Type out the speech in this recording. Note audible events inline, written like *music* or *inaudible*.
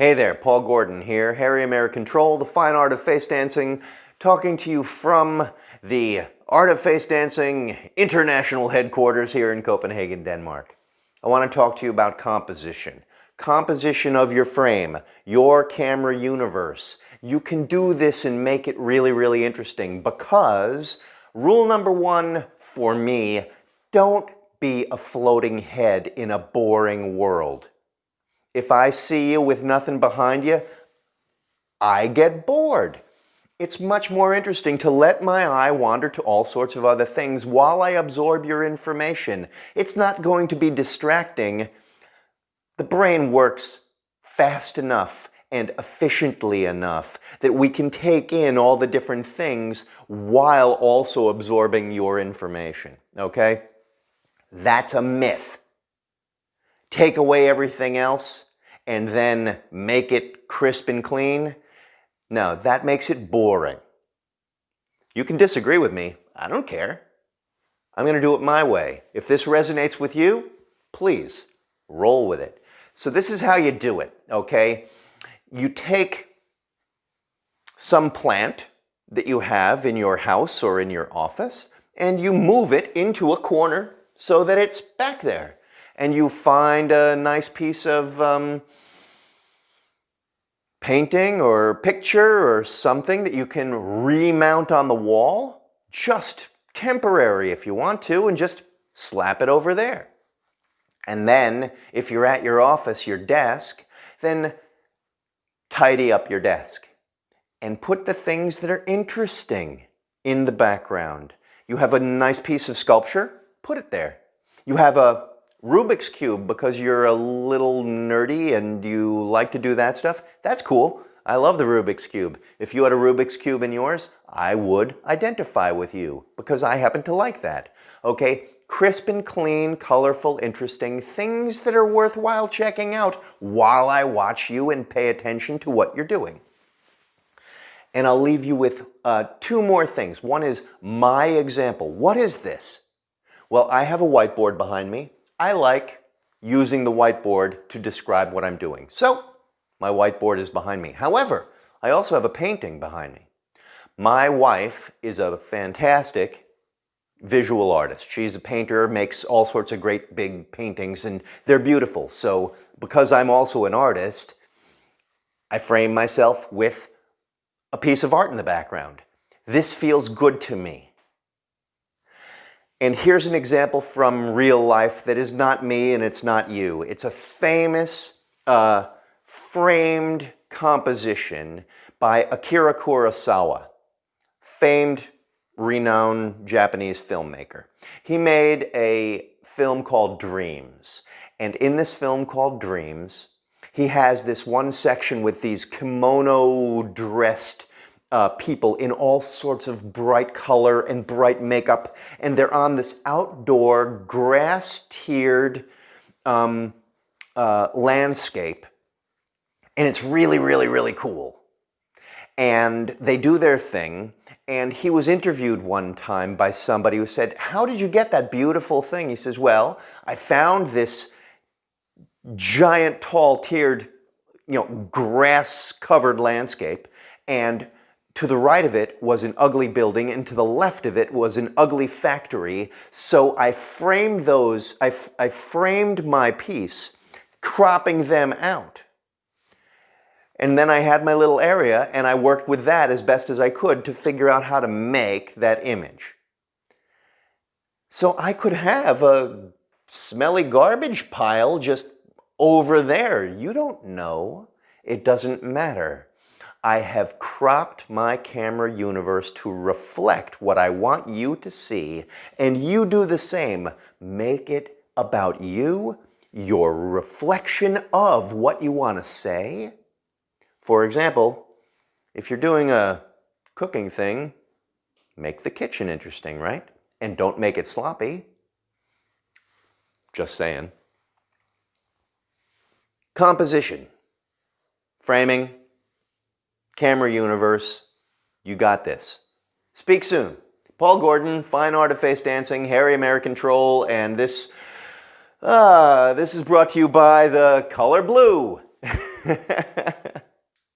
Hey there, Paul Gordon here, Hairy American Troll, the fine art of face dancing, talking to you from the Art of Face Dancing International Headquarters here in Copenhagen, Denmark. I want to talk to you about composition. Composition of your frame, your camera universe. You can do this and make it really, really interesting because rule number one for me, don't be a floating head in a boring world. If I see you with nothing behind you, I get bored. It's much more interesting to let my eye wander to all sorts of other things while I absorb your information. It's not going to be distracting. The brain works fast enough and efficiently enough that we can take in all the different things while also absorbing your information, okay? That's a myth take away everything else and then make it crisp and clean, no, that makes it boring. You can disagree with me. I don't care. I'm going to do it my way. If this resonates with you, please roll with it. So this is how you do it, okay? You take some plant that you have in your house or in your office and you move it into a corner so that it's back there and you find a nice piece of um, painting or picture or something that you can remount on the wall, just temporary if you want to, and just slap it over there. And then, if you're at your office, your desk, then tidy up your desk and put the things that are interesting in the background. You have a nice piece of sculpture, put it there. You have a Rubik's Cube because you're a little nerdy and you like to do that stuff, that's cool. I love the Rubik's Cube. If you had a Rubik's Cube in yours, I would identify with you because I happen to like that. Okay, crisp and clean, colorful, interesting, things that are worthwhile checking out while I watch you and pay attention to what you're doing. And I'll leave you with uh, two more things. One is my example. What is this? Well, I have a whiteboard behind me. I like using the whiteboard to describe what I'm doing. So my whiteboard is behind me. However, I also have a painting behind me. My wife is a fantastic visual artist. She's a painter, makes all sorts of great big paintings, and they're beautiful. So because I'm also an artist, I frame myself with a piece of art in the background. This feels good to me. And here's an example from real life that is not me and it's not you. It's a famous uh, framed composition by Akira Kurosawa, famed, renowned Japanese filmmaker. He made a film called Dreams. And in this film called Dreams, he has this one section with these kimono dressed uh, people in all sorts of bright color and bright makeup, and they're on this outdoor grass-tiered um, uh, landscape, and it's really, really, really cool. And they do their thing, and he was interviewed one time by somebody who said, how did you get that beautiful thing? He says, well, I found this giant, tall, tiered, you know, grass-covered landscape, and to the right of it was an ugly building and to the left of it was an ugly factory. So I framed those, I, I framed my piece, cropping them out. And then I had my little area and I worked with that as best as I could to figure out how to make that image. So I could have a smelly garbage pile just over there. You don't know. It doesn't matter. I have cropped my camera universe to reflect what I want you to see, and you do the same. Make it about you, your reflection of what you want to say. For example, if you're doing a cooking thing, make the kitchen interesting, right? And don't make it sloppy. Just saying. Composition. Framing, Camera Universe, you got this. Speak soon. Paul Gordon, Fine Art of Face Dancing, Hairy American Troll, and this, uh, this is brought to you by the color blue. *laughs*